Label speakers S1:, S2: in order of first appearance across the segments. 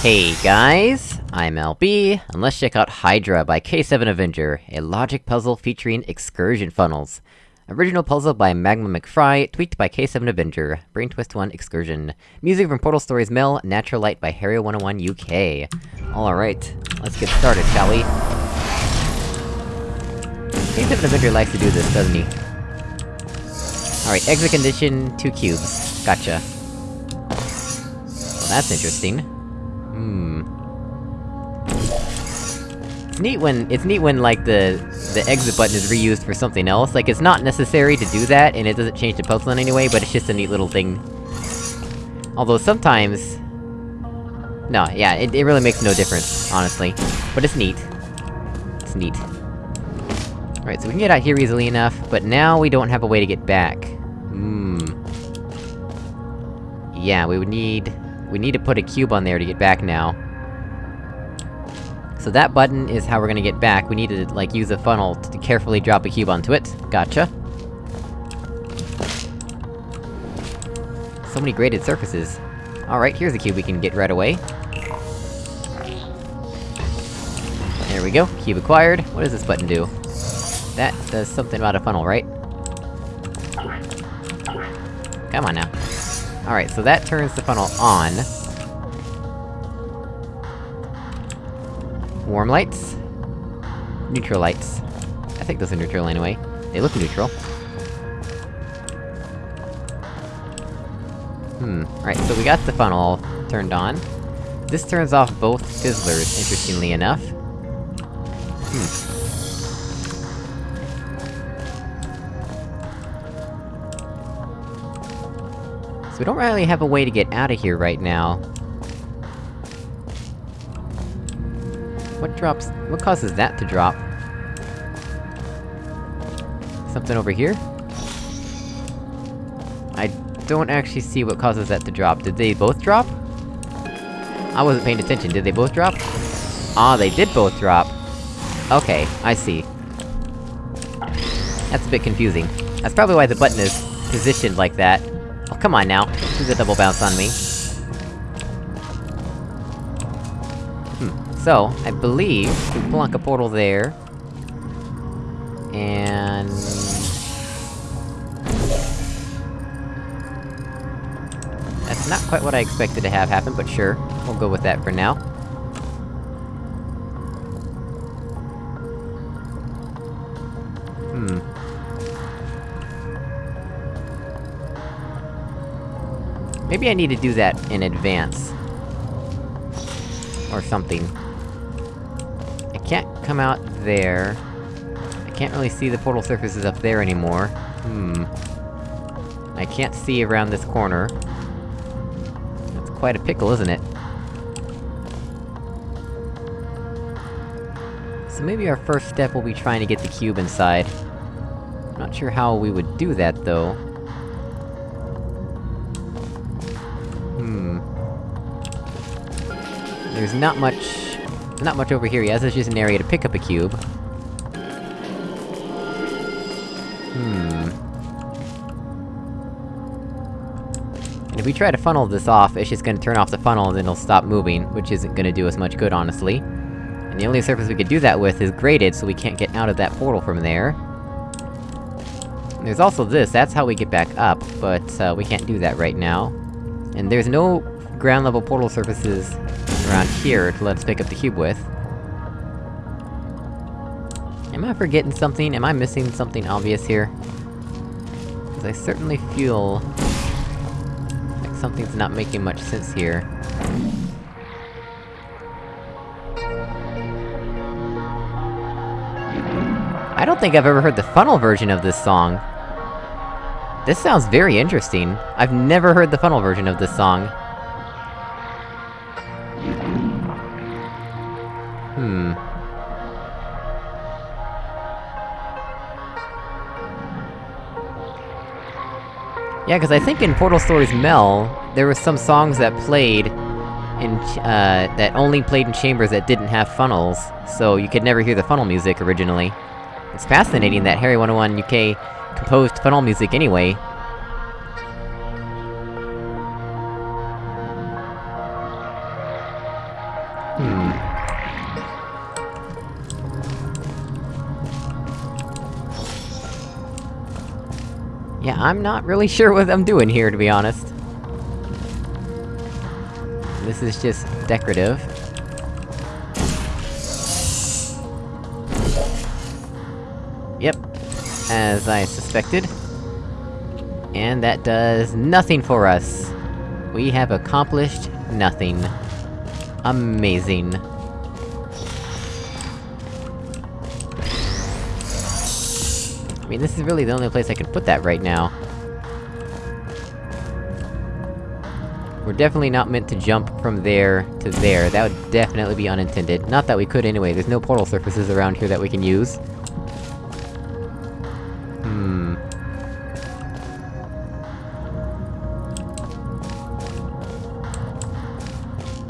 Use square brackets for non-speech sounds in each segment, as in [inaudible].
S1: Hey guys, I'm LB, and let's check out Hydra by K7 Avenger, a logic puzzle featuring excursion funnels. Original puzzle by Magma McFry, tweaked by K7 Avenger, Brain Twist 1 Excursion. Music from Portal Stories Mel, Natural Light by Harry101 UK. Alright, let's get started, shall we? K7 Avenger likes to do this, doesn't he? Alright, exit condition, two cubes. Gotcha. Well, that's interesting. Hmm. It's neat when- it's neat when, like, the- the exit button is reused for something else, like, it's not necessary to do that, and it doesn't change the puzzle in any way, but it's just a neat little thing. Although sometimes... No, yeah, it, it really makes no difference, honestly. But it's neat. It's neat. Alright, so we can get out here easily enough, but now we don't have a way to get back. Hmm... Yeah, we would need... We need to put a cube on there to get back now. So that button is how we're gonna get back, we need to, like, use a funnel to carefully drop a cube onto it. Gotcha. So many graded surfaces. Alright, here's a cube we can get right away. There we go, cube acquired. What does this button do? That does something about a funnel, right? Come on now. Alright, so that turns the funnel on. Warm lights? Neutral lights. I think those are neutral anyway. They look neutral. Hmm, right, so we got the funnel turned on. This turns off both fizzlers, interestingly enough. Hmm. We don't really have a way to get out of here right now. What drops- what causes that to drop? Something over here? I don't actually see what causes that to drop. Did they both drop? I wasn't paying attention, did they both drop? Ah, they did both drop! Okay, I see. That's a bit confusing. That's probably why the button is positioned like that. Oh, come on now, do the double bounce on me. Hmm, so, I believe we plunk a portal there... And... That's not quite what I expected to have happen, but sure. We'll go with that for now. Maybe I need to do that in advance. Or something. I can't come out there. I can't really see the portal surfaces up there anymore. Hmm. I can't see around this corner. That's quite a pickle, isn't it? So maybe our first step will be trying to get the cube inside. Not sure how we would do that, though. There's not much... not much over here yet, it's just an area to pick up a cube. Hmm... And if we try to funnel this off, it's just gonna turn off the funnel and then it'll stop moving, which isn't gonna do us much good, honestly. And the only surface we could do that with is graded, so we can't get out of that portal from there. There's also this, that's how we get back up, but, uh, we can't do that right now. And there's no ground-level portal surfaces around here to let us pick up the cube with. Am I forgetting something? Am I missing something obvious here? Because I certainly feel... like something's not making much sense here. I don't think I've ever heard the funnel version of this song. This sounds very interesting. I've never heard the funnel version of this song. Yeah, cause I think in Portal Stories Mel, there were some songs that played in, uh, that only played in chambers that didn't have funnels, so you could never hear the funnel music originally. It's fascinating that Harry101 UK composed funnel music anyway. I'm not really [laughs] sure what I'm doing here, to be honest. This is just decorative. Yep. As I suspected. And that does nothing for us. We have accomplished nothing. Amazing. Mean, this is really the only place I can put that right now. We're definitely not meant to jump from there to there, that would definitely be unintended. Not that we could anyway, there's no portal surfaces around here that we can use. Hmm...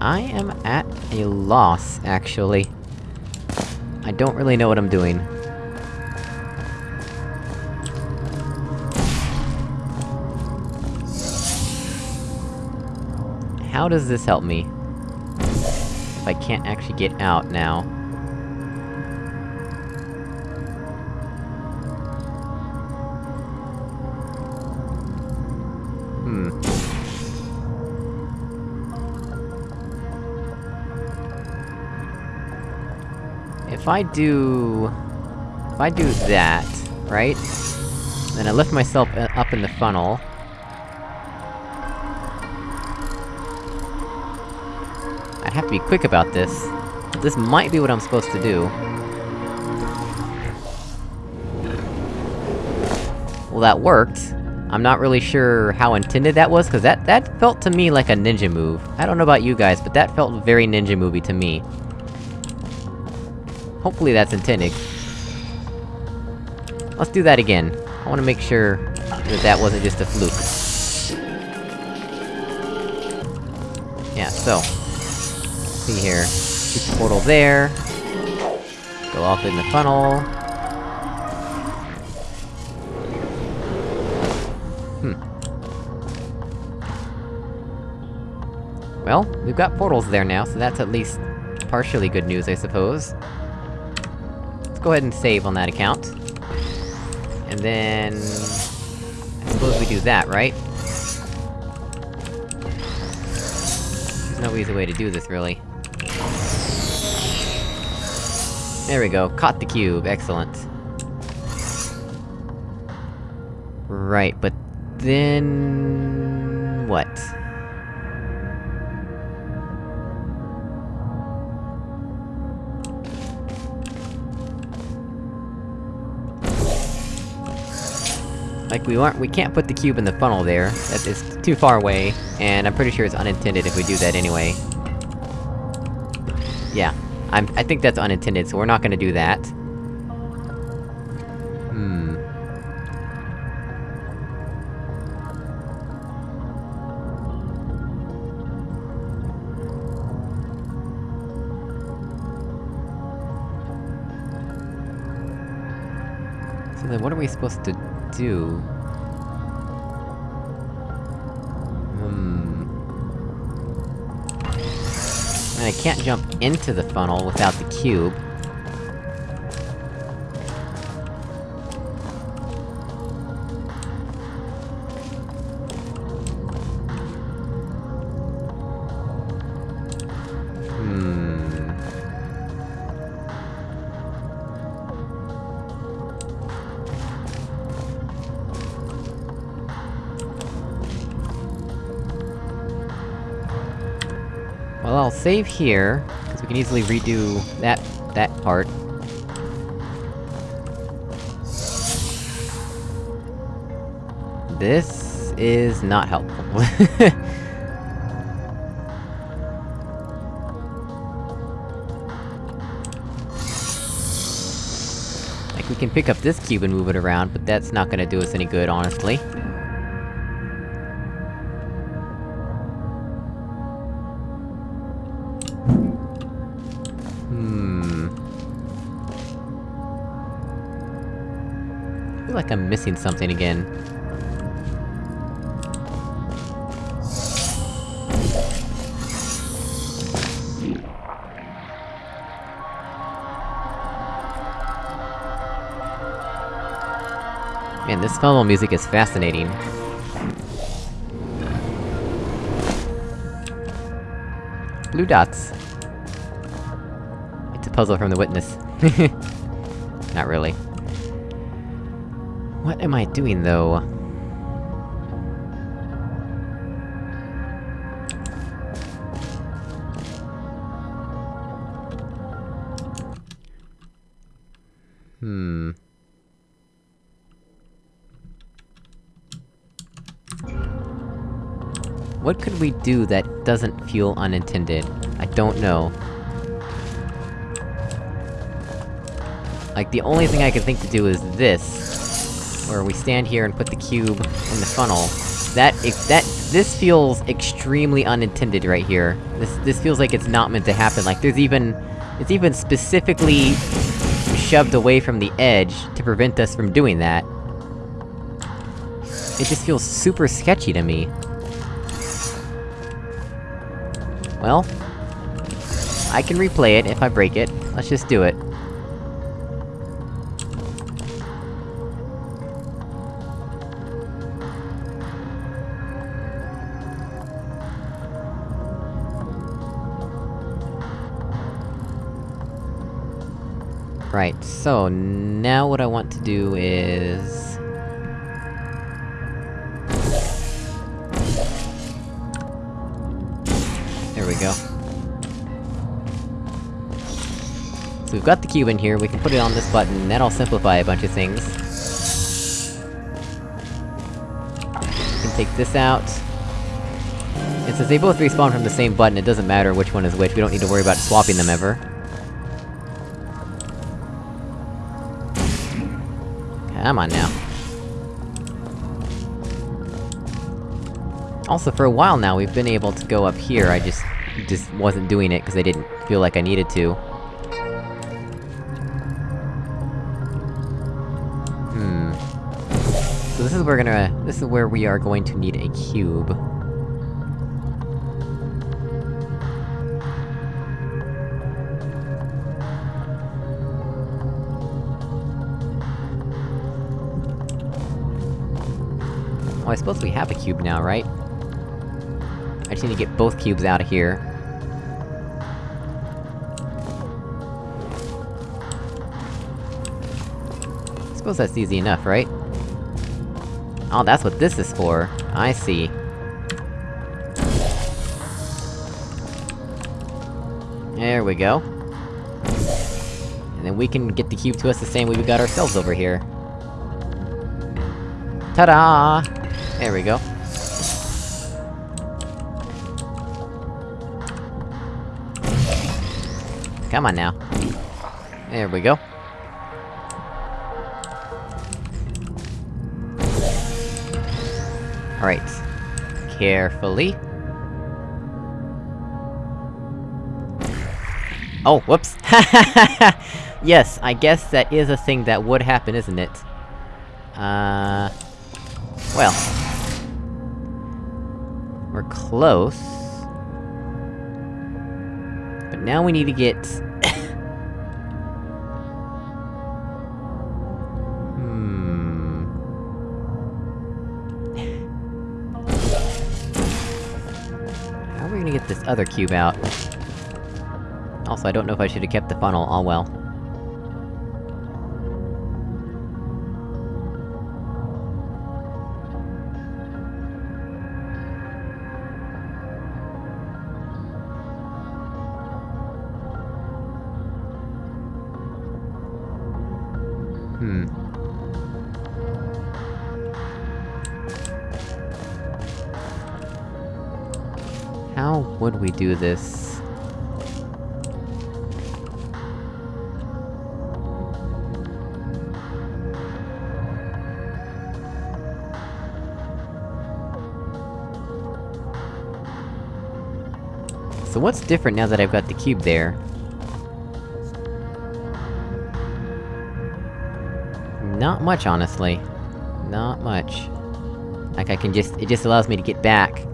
S1: I am at a loss, actually. I don't really know what I'm doing. How does this help me? If I can't actually get out now. Hmm. If I do... If I do that, right? Then I lift myself up in the funnel. Have to be quick about this. This might be what I'm supposed to do. Well, that worked. I'm not really sure how intended that was, cause that- that felt to me like a ninja move. I don't know about you guys, but that felt very ninja movie to me. Hopefully that's intended. Let's do that again. I wanna make sure that that wasn't just a fluke. Yeah, so... see here. Shoot the portal there. Go off in the funnel. Hmm. Well, we've got portals there now, so that's at least partially good news, I suppose. Let's go ahead and save on that account. And then... I suppose we do that, right? There's no easy way to do this, really. There we go, caught the cube, excellent. Right, but... then... what? Like, we aren't- we can't put the cube in the funnel there. That is too far away, and I'm pretty sure it's unintended if we do that anyway. Yeah. I'm- I think that's unintended, so we're not gonna do that. Hmm... So then what are we supposed to do? And I can't jump into the funnel without the cube. Save here, because we can easily redo that- that part. This... is not helpful. [laughs] like, we can pick up this cube and move it around, but that's not gonna do us any good, honestly. feel like I'm missing something again. Man, this phenomenal music is fascinating. Blue dots. It's a puzzle from The Witness. [laughs] Not really. What am I doing, though? Hmm... What could we do that doesn't feel unintended? I don't know. Like, the only thing I can think to do is this. Where we stand here and put the cube in the funnel. That- that- this feels extremely unintended right here. This- this feels like it's not meant to happen, like there's even- it's even specifically shoved away from the edge to prevent us from doing that. It just feels super sketchy to me. Well... I can replay it if I break it. Let's just do it. Right, so, now what I want to do is... There we go. So we've got the cube in here, we can put it on this button, that'll simplify a bunch of things. We can take this out. And since they both respawn from the same button, it doesn't matter which one is which, we don't need to worry about swapping them ever. Come on now. Also, for a while now, we've been able to go up here, I just... just wasn't doing it, because I didn't feel like I needed to. Hmm... So this is where we're gonna... this is where we are going to need a cube. Oh, I suppose we have a cube now, right? I just need to get both cubes out of here. I suppose that's easy enough, right? Oh, that's what this is for. I see. There we go. And then we can get the cube to us the same way we got ourselves over here. Ta-da! There we go. Come on now. There we go. Alright. Carefully. Oh, whoops! [laughs] yes, I guess that is a thing that would happen, isn't it? Uh... Well... We're close... But now we need to get... hmm... How are we gonna get this other cube out? Also, I don't know if I should've kept the funnel, all well. Would we do this? So what's different now that I've got the cube there? Not much, honestly. Not much. Like, I can just- it just allows me to get back,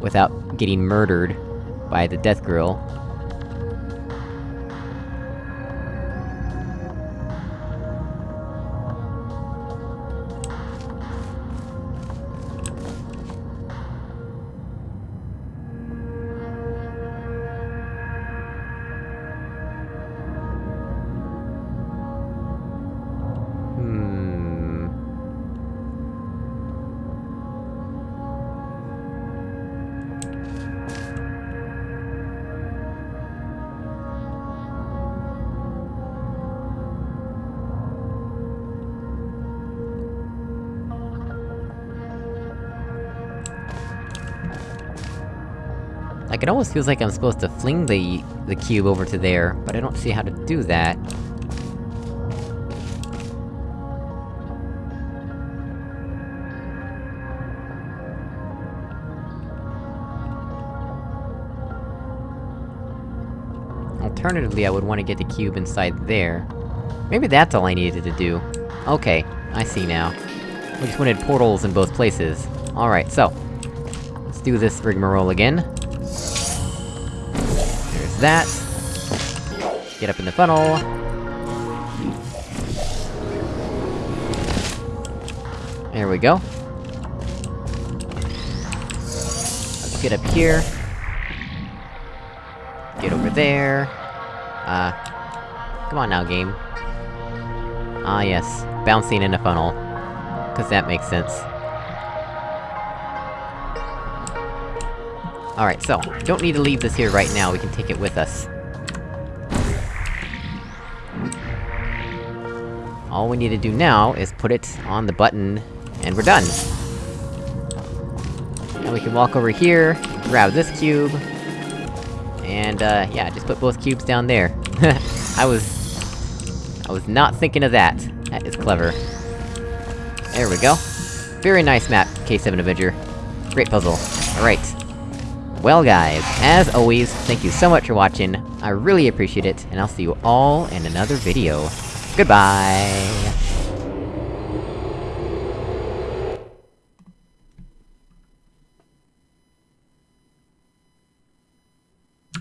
S1: without getting murdered by the death grill. Like, it almost feels like I'm supposed to fling the- the cube over to there, but I don't see how to do that. Alternatively, I would want to get the cube inside there. Maybe that's all I needed to do. Okay, I see now. We just wanted portals in both places. Alright, so... Let's do this rigmarole again. That. Get up in the funnel. There we go. Let's get up here. Get over there. Uh... Come on now, game. Ah yes, bouncing in a funnel. Cause that makes sense. Alright, so, don't need to leave this here right now, we can take it with us. All we need to do now is put it on the button, and we're done! And we can walk over here, grab this cube, and, uh, yeah, just put both cubes down there. [laughs] I was... I was not thinking of that. That is clever. There we go. Very nice map, K7 Avenger. Great puzzle. Alright. Well guys, as always, thank you so much for watching, I really appreciate it, and I'll see you all in another video. Goodbye!